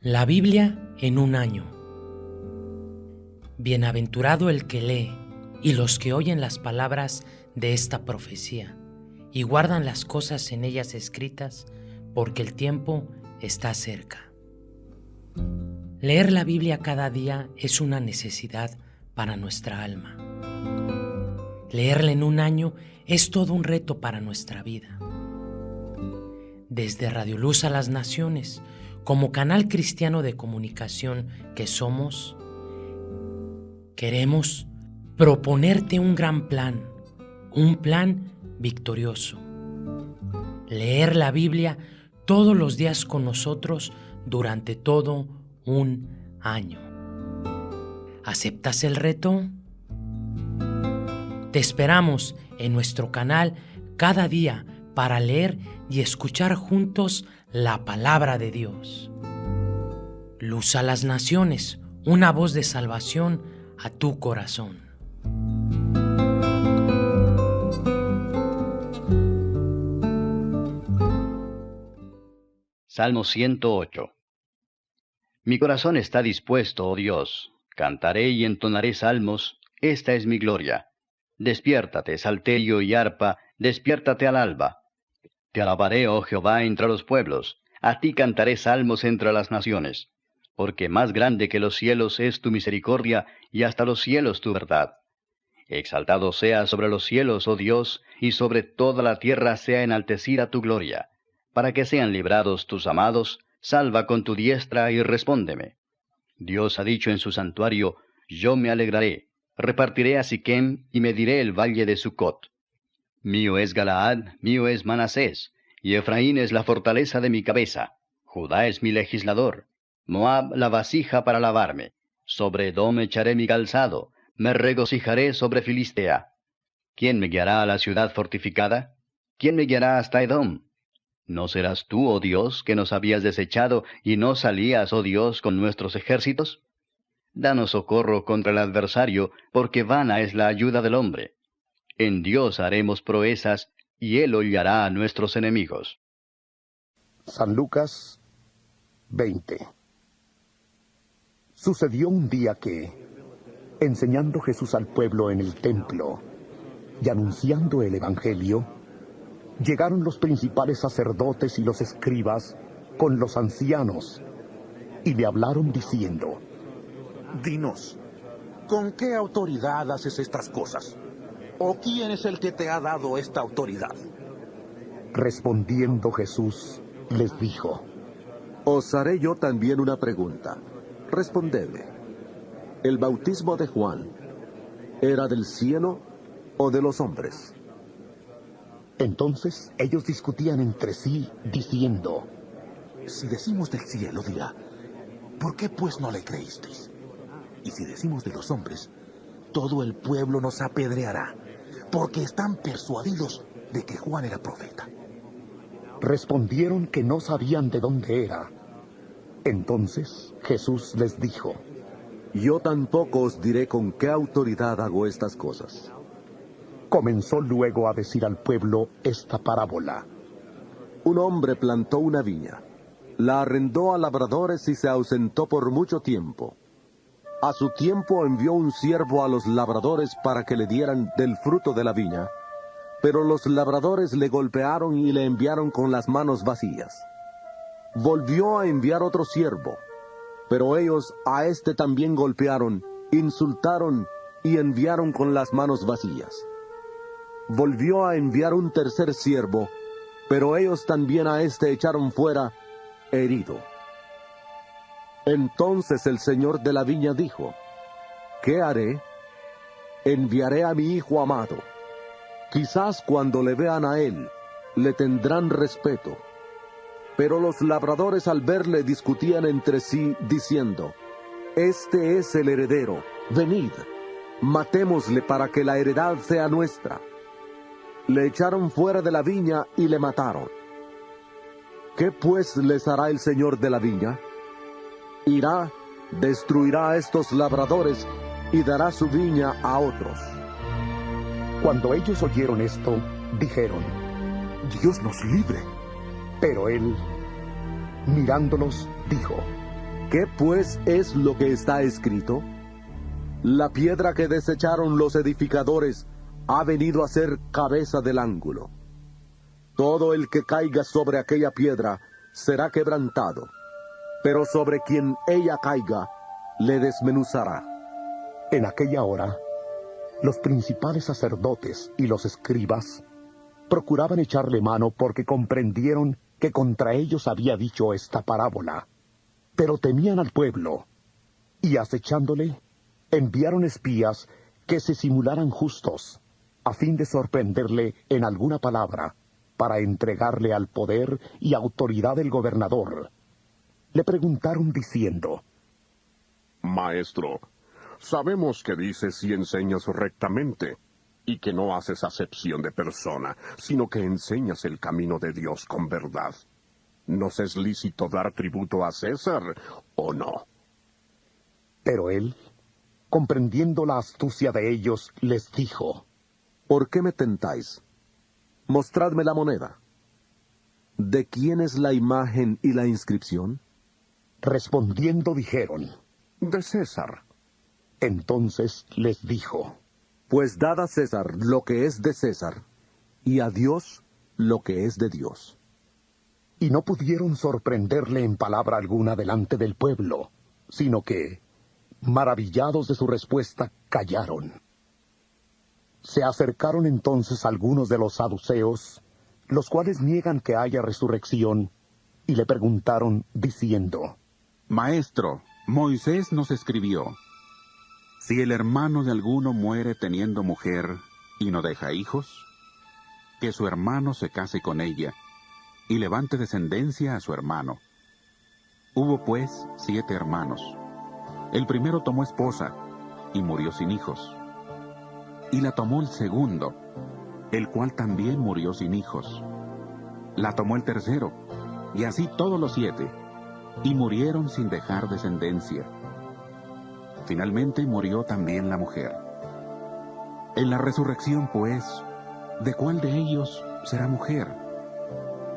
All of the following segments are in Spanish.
La Biblia en un año. Bienaventurado el que lee y los que oyen las palabras de esta profecía y guardan las cosas en ellas escritas, porque el tiempo está cerca. Leer la Biblia cada día es una necesidad para nuestra alma. Leerla en un año es todo un reto para nuestra vida. Desde Radio Luz a las Naciones, como canal cristiano de comunicación que somos, queremos proponerte un gran plan, un plan victorioso. Leer la Biblia todos los días con nosotros durante todo un año. ¿Aceptas el reto? Te esperamos en nuestro canal cada día para leer y escuchar juntos la palabra de Dios. Luz a las naciones, una voz de salvación a tu corazón. Salmo 108 Mi corazón está dispuesto, oh Dios, cantaré y entonaré salmos, esta es mi gloria. Despiértate, salterio y arpa, despiértate al alba. Te alabaré, oh Jehová, entre los pueblos, a ti cantaré salmos entre las naciones, porque más grande que los cielos es tu misericordia, y hasta los cielos tu verdad. Exaltado sea sobre los cielos, oh Dios, y sobre toda la tierra sea enaltecida tu gloria. Para que sean librados tus amados, salva con tu diestra y respóndeme. Dios ha dicho en su santuario, yo me alegraré, repartiré a Siquem y mediré el valle de Sucot. Mío es Galaad, mío es Manasés, y Efraín es la fortaleza de mi cabeza. Judá es mi legislador, Moab la vasija para lavarme. Sobre Edom echaré mi calzado, me regocijaré sobre Filistea. ¿Quién me guiará a la ciudad fortificada? ¿Quién me guiará hasta Edom? ¿No serás tú, oh Dios, que nos habías desechado y no salías, oh Dios, con nuestros ejércitos? Danos socorro contra el adversario, porque vana es la ayuda del hombre. En Dios haremos proezas, y Él hollará a nuestros enemigos. San Lucas 20 Sucedió un día que, enseñando Jesús al pueblo en el templo y anunciando el Evangelio, llegaron los principales sacerdotes y los escribas con los ancianos y le hablaron diciendo, Dinos, ¿con qué autoridad haces estas cosas? ¿O quién es el que te ha dado esta autoridad? Respondiendo Jesús, les dijo, Os haré yo también una pregunta. Respondedme. ¿El bautismo de Juan era del cielo o de los hombres? Entonces ellos discutían entre sí, diciendo, Si decimos del cielo, dirá, ¿por qué pues no le creísteis? Y si decimos de los hombres, todo el pueblo nos apedreará porque están persuadidos de que Juan era profeta. Respondieron que no sabían de dónde era. Entonces Jesús les dijo, Yo tampoco os diré con qué autoridad hago estas cosas. Comenzó luego a decir al pueblo esta parábola. Un hombre plantó una viña, la arrendó a labradores y se ausentó por mucho tiempo. A su tiempo envió un siervo a los labradores para que le dieran del fruto de la viña, pero los labradores le golpearon y le enviaron con las manos vacías. Volvió a enviar otro siervo, pero ellos a éste también golpearon, insultaron y enviaron con las manos vacías. Volvió a enviar un tercer siervo, pero ellos también a éste echaron fuera, herido. Entonces el señor de la viña dijo, ¿qué haré? Enviaré a mi hijo amado. Quizás cuando le vean a él, le tendrán respeto. Pero los labradores al verle discutían entre sí, diciendo, Este es el heredero, venid, matémosle para que la heredad sea nuestra. Le echaron fuera de la viña y le mataron. ¿Qué pues les hará el señor de la viña? Irá, destruirá a estos labradores y dará su viña a otros. Cuando ellos oyeron esto, dijeron, Dios nos libre. Pero él, mirándolos, dijo, ¿Qué pues es lo que está escrito? La piedra que desecharon los edificadores ha venido a ser cabeza del ángulo. Todo el que caiga sobre aquella piedra será quebrantado, pero sobre quien ella caiga le desmenuzará. En aquella hora, los principales sacerdotes y los escribas procuraban echarle mano porque comprendieron que contra ellos había dicho esta parábola. Pero temían al pueblo, y acechándole, enviaron espías que se simularan justos, a fin de sorprenderle en alguna palabra, para entregarle al poder y autoridad del gobernador. Le preguntaron diciendo, Maestro, sabemos que dices y enseñas rectamente, y que no haces acepción de persona, sino que enseñas el camino de Dios con verdad. ¿Nos es lícito dar tributo a César o no? Pero él, comprendiendo la astucia de ellos, les dijo, ¿Por qué me tentáis? Mostradme la moneda. ¿De quién es la imagen y la inscripción? Respondiendo dijeron, De César. Entonces les dijo, Pues dad a César lo que es de César, y a Dios lo que es de Dios. Y no pudieron sorprenderle en palabra alguna delante del pueblo, sino que, maravillados de su respuesta, callaron. Se acercaron entonces algunos de los saduceos, los cuales niegan que haya resurrección, y le preguntaron, diciendo, Maestro, Moisés nos escribió, si el hermano de alguno muere teniendo mujer y no deja hijos, que su hermano se case con ella y levante descendencia a su hermano. Hubo pues siete hermanos. El primero tomó esposa y murió sin hijos. Y la tomó el segundo, el cual también murió sin hijos. La tomó el tercero, y así todos los siete, y murieron sin dejar descendencia. Finalmente murió también la mujer. En la resurrección, pues, ¿de cuál de ellos será mujer?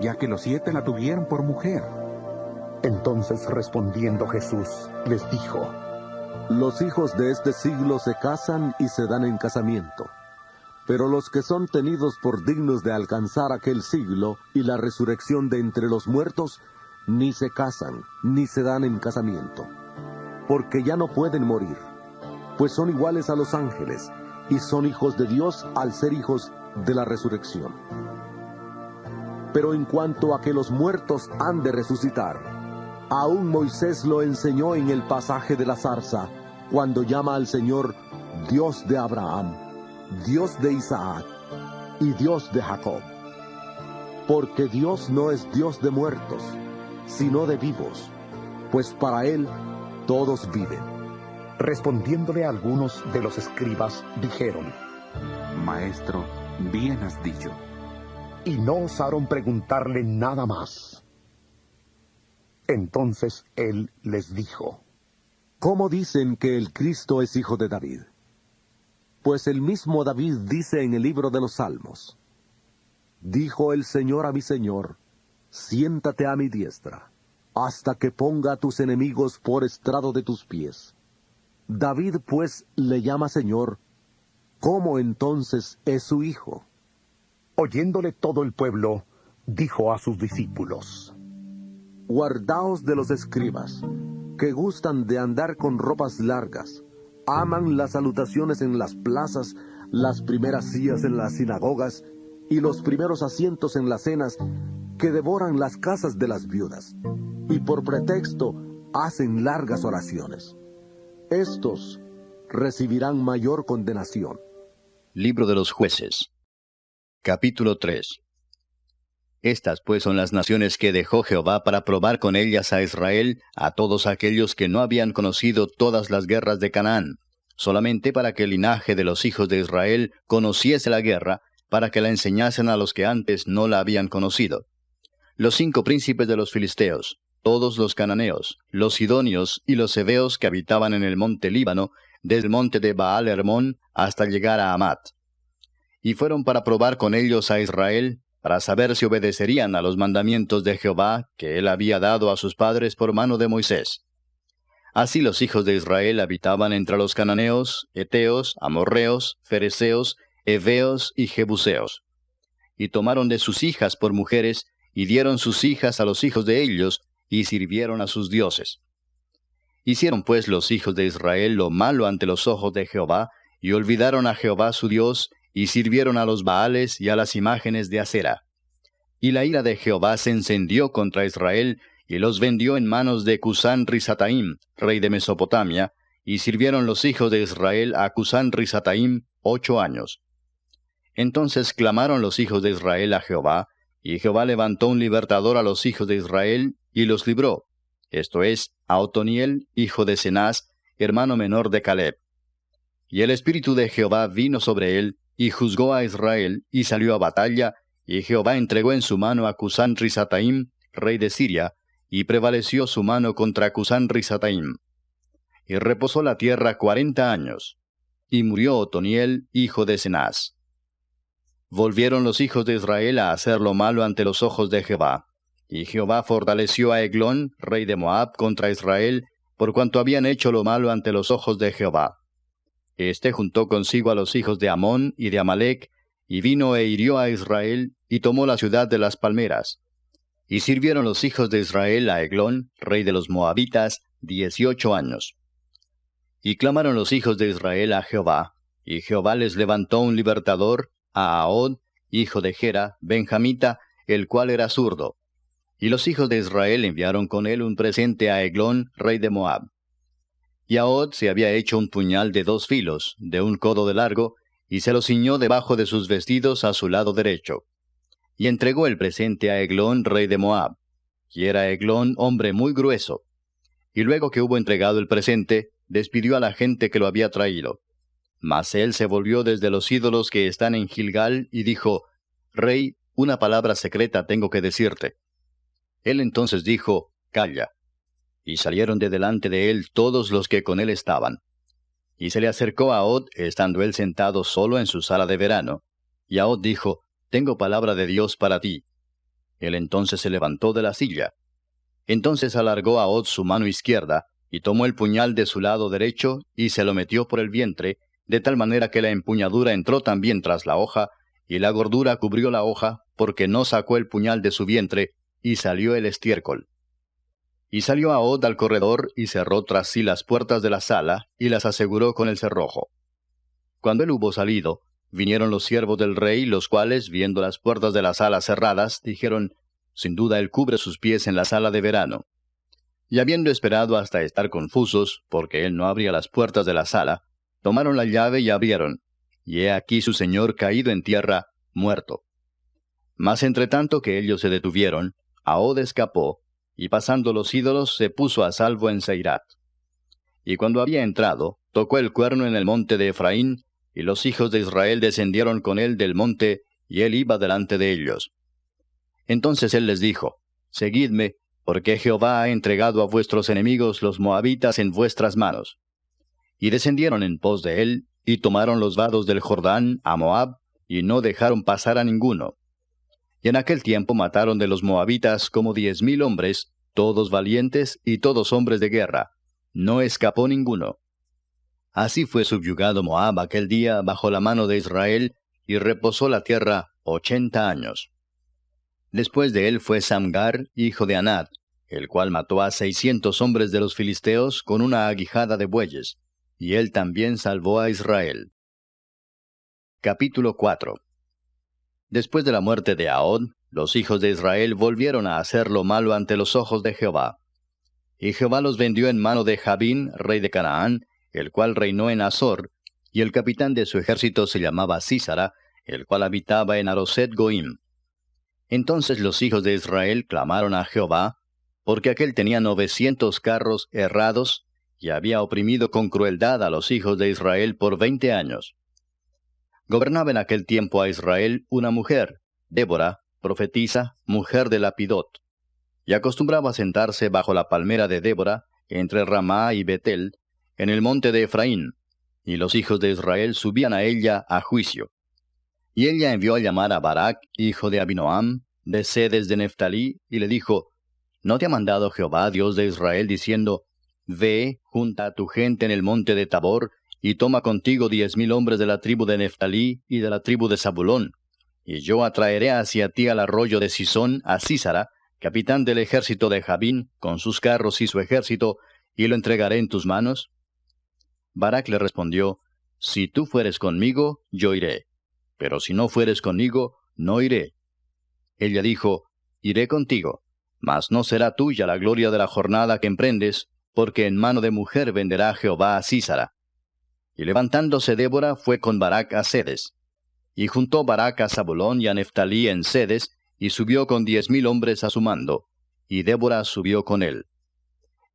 Ya que los siete la tuvieron por mujer. Entonces respondiendo Jesús, les dijo, Los hijos de este siglo se casan y se dan en casamiento. Pero los que son tenidos por dignos de alcanzar aquel siglo y la resurrección de entre los muertos, ni se casan, ni se dan en casamiento. Porque ya no pueden morir, pues son iguales a los ángeles, y son hijos de Dios al ser hijos de la resurrección. Pero en cuanto a que los muertos han de resucitar, aún Moisés lo enseñó en el pasaje de la zarza, cuando llama al Señor Dios de Abraham, Dios de Isaac y Dios de Jacob. Porque Dios no es Dios de muertos, sino de vivos, pues para Él todos viven. Respondiéndole algunos de los escribas, dijeron, Maestro, bien has dicho. y no osaron preguntarle nada más. Entonces él les dijo, ¿Cómo dicen que el Cristo es hijo de David? Pues el mismo David dice en el libro de los Salmos, Dijo el Señor a mi Señor, siéntate a mi diestra, hasta que ponga a tus enemigos por estrado de tus pies. David pues le llama Señor, ¿cómo entonces es su hijo? oyéndole todo el pueblo, dijo a sus discípulos, Guardaos de los escribas, que gustan de andar con ropas largas, aman las salutaciones en las plazas, las primeras sillas en las sinagogas y los primeros asientos en las cenas, que devoran las casas de las viudas, y por pretexto hacen largas oraciones. Estos recibirán mayor condenación. Libro de los jueces. Capítulo 3 Estas pues son las naciones que dejó Jehová para probar con ellas a Israel, a todos aquellos que no habían conocido todas las guerras de Canaán, solamente para que el linaje de los hijos de Israel conociese la guerra, para que la enseñasen a los que antes no la habían conocido. Los cinco príncipes de los filisteos, todos los cananeos, los sidonios y los heveos que habitaban en el monte Líbano, desde el monte de Baal Hermón hasta llegar a Amat y fueron para probar con ellos a Israel, para saber si obedecerían a los mandamientos de Jehová que él había dado a sus padres por mano de Moisés. Así los hijos de Israel habitaban entre los cananeos, eteos, amorreos, fereceos, heveos y jebuseos. Y tomaron de sus hijas por mujeres, y dieron sus hijas a los hijos de ellos, y sirvieron a sus dioses. Hicieron pues los hijos de Israel lo malo ante los ojos de Jehová, y olvidaron a Jehová su Dios, y sirvieron a los Baales y a las imágenes de acera. Y la ira de Jehová se encendió contra Israel, y los vendió en manos de Cusán Risataim, rey de Mesopotamia, y sirvieron los hijos de Israel a Cusán Risataim ocho años. Entonces clamaron los hijos de Israel a Jehová, y Jehová levantó un libertador a los hijos de Israel, y los libró, esto es, a Otoniel, hijo de Cenaz, hermano menor de Caleb. Y el espíritu de Jehová vino sobre él, y juzgó a Israel, y salió a batalla, y Jehová entregó en su mano a Cusán Risataim, rey de Siria, y prevaleció su mano contra Cusán Risataim. Y reposó la tierra cuarenta años. Y murió Otoniel, hijo de Cenaz. Volvieron los hijos de Israel a hacer lo malo ante los ojos de Jehová. Y Jehová fortaleció a Eglón, rey de Moab, contra Israel, por cuanto habían hecho lo malo ante los ojos de Jehová. Este juntó consigo a los hijos de Amón y de Amalek, y vino e hirió a Israel, y tomó la ciudad de las palmeras. Y sirvieron los hijos de Israel a Eglón, rey de los Moabitas, dieciocho años. Y clamaron los hijos de Israel a Jehová, y Jehová les levantó un libertador, a Ahod, hijo de Gera, benjamita, el cual era zurdo. Y los hijos de Israel enviaron con él un presente a Eglón, rey de Moab. Y Ahod se había hecho un puñal de dos filos, de un codo de largo, y se lo ciñó debajo de sus vestidos a su lado derecho. Y entregó el presente a Eglón, rey de Moab. Y era Eglón hombre muy grueso. Y luego que hubo entregado el presente, despidió a la gente que lo había traído. Mas él se volvió desde los ídolos que están en Gilgal y dijo, Rey, una palabra secreta tengo que decirte. Él entonces dijo, Calla. Y salieron de delante de él todos los que con él estaban. Y se le acercó a Od, estando él sentado solo en su sala de verano. Y Od dijo, Tengo palabra de Dios para ti. Él entonces se levantó de la silla. Entonces alargó a Od su mano izquierda, y tomó el puñal de su lado derecho, y se lo metió por el vientre, de tal manera que la empuñadura entró también tras la hoja, y la gordura cubrió la hoja, porque no sacó el puñal de su vientre, y salió el estiércol. Y salió Od al corredor y cerró tras sí las puertas de la sala y las aseguró con el cerrojo. Cuando él hubo salido, vinieron los siervos del rey, los cuales, viendo las puertas de la sala cerradas, dijeron, Sin duda él cubre sus pies en la sala de verano. Y habiendo esperado hasta estar confusos, porque él no abría las puertas de la sala, tomaron la llave y abrieron, y he aquí su señor caído en tierra, muerto. Mas entre tanto que ellos se detuvieron, Ahod escapó, y pasando los ídolos se puso a salvo en Seirat. Y cuando había entrado, tocó el cuerno en el monte de Efraín, y los hijos de Israel descendieron con él del monte, y él iba delante de ellos. Entonces él les dijo, Seguidme, porque Jehová ha entregado a vuestros enemigos los moabitas en vuestras manos. Y descendieron en pos de él, y tomaron los vados del Jordán a Moab, y no dejaron pasar a ninguno. Y en aquel tiempo mataron de los moabitas como diez mil hombres, todos valientes y todos hombres de guerra. No escapó ninguno. Así fue subyugado Moab aquel día bajo la mano de Israel, y reposó la tierra ochenta años. Después de él fue Samgar, hijo de Anad, el cual mató a seiscientos hombres de los filisteos con una aguijada de bueyes, y él también salvó a Israel. Capítulo 4 Después de la muerte de Ahod, los hijos de Israel volvieron a hacer lo malo ante los ojos de Jehová. Y Jehová los vendió en mano de Jabín, rey de Canaán, el cual reinó en Azor, y el capitán de su ejército se llamaba Císara, el cual habitaba en Aroset Goim. Entonces los hijos de Israel clamaron a Jehová, porque aquel tenía novecientos carros errados, y había oprimido con crueldad a los hijos de Israel por veinte años. Gobernaba en aquel tiempo a Israel una mujer, Débora, profetisa, mujer de Lapidot, y acostumbraba sentarse bajo la palmera de Débora, entre Ramá y Betel, en el monte de Efraín, y los hijos de Israel subían a ella a juicio. Y ella envió a llamar a Barak, hijo de Abinoam, de sedes de Neftalí, y le dijo, ¿No te ha mandado Jehová, Dios de Israel, diciendo, Ve, junta a tu gente en el monte de Tabor, y toma contigo diez mil hombres de la tribu de Neftalí y de la tribu de Zabulón. Y yo atraeré hacia ti al arroyo de Sisón a Císara, capitán del ejército de Jabín, con sus carros y su ejército, y lo entregaré en tus manos. Barak le respondió, Si tú fueres conmigo, yo iré, pero si no fueres conmigo, no iré. Ella dijo, Iré contigo, mas no será tuya la gloria de la jornada que emprendes, porque en mano de mujer venderá Jehová a Císara. Y levantándose Débora fue con Barak a Sedes. Y juntó Barak a Zabulón y a Neftalí en Sedes, y subió con diez mil hombres a su mando, y Débora subió con él.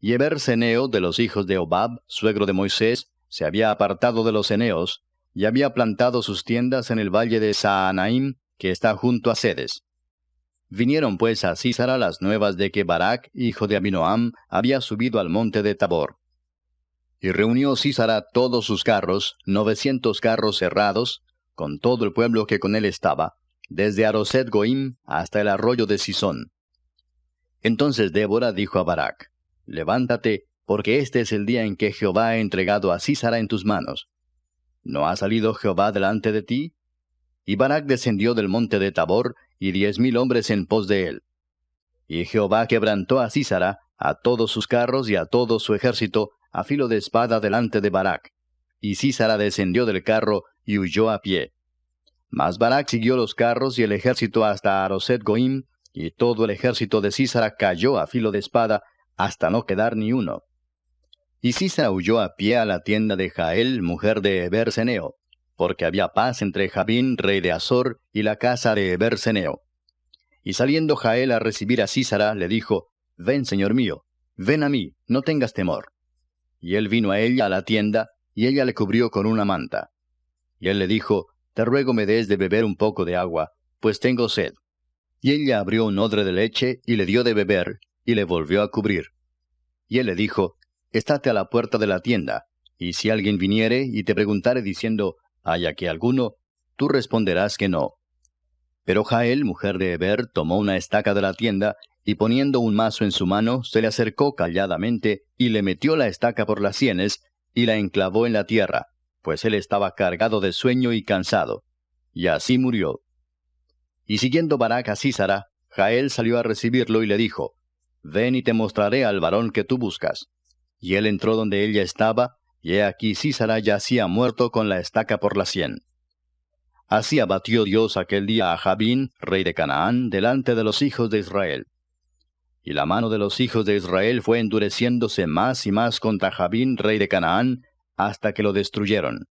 Y Eber Seneo de los hijos de Obab, suegro de Moisés, se había apartado de los Eneos, y había plantado sus tiendas en el valle de Saanaim, que está junto a Sedes. Vinieron pues a Císara las nuevas de que Barak, hijo de Abinoam, había subido al monte de Tabor. Y reunió Císara todos sus carros, novecientos carros cerrados, con todo el pueblo que con él estaba, desde Aroset Goim hasta el arroyo de Sisón. Entonces Débora dijo a Barak, Levántate, porque este es el día en que Jehová ha entregado a Císara en tus manos. ¿No ha salido Jehová delante de ti? Y Barak descendió del monte de Tabor, y diez mil hombres en pos de él. Y Jehová quebrantó a Císara, a todos sus carros y a todo su ejército, a filo de espada delante de Barak. Y Císara descendió del carro y huyó a pie. Mas Barak siguió los carros y el ejército hasta Aroset Goim, y todo el ejército de Císara cayó a filo de espada, hasta no quedar ni uno. Y Císara huyó a pie a la tienda de Jael, mujer de Eberseneo porque había paz entre Jabín, rey de Azor, y la casa de Eberseneo. Y saliendo Jael a recibir a Císara, le dijo, Ven, señor mío, ven a mí, no tengas temor. Y él vino a ella a la tienda, y ella le cubrió con una manta. Y él le dijo, Te ruego me des de beber un poco de agua, pues tengo sed. Y ella abrió un odre de leche, y le dio de beber, y le volvió a cubrir. Y él le dijo, Estate a la puerta de la tienda, y si alguien viniere y te preguntare diciendo, ¿Hay aquí alguno? Tú responderás que no. Pero Jael, mujer de Eber, tomó una estaca de la tienda, y poniendo un mazo en su mano, se le acercó calladamente, y le metió la estaca por las sienes, y la enclavó en la tierra, pues él estaba cargado de sueño y cansado. Y así murió. Y siguiendo Barak a Císara, Jael salió a recibirlo y le dijo, Ven y te mostraré al varón que tú buscas. Y él entró donde ella estaba, y he aquí Císara yacía muerto con la estaca por la sien. Así abatió Dios aquel día a Jabín, rey de Canaán, delante de los hijos de Israel. Y la mano de los hijos de Israel fue endureciéndose más y más contra Jabín, rey de Canaán, hasta que lo destruyeron.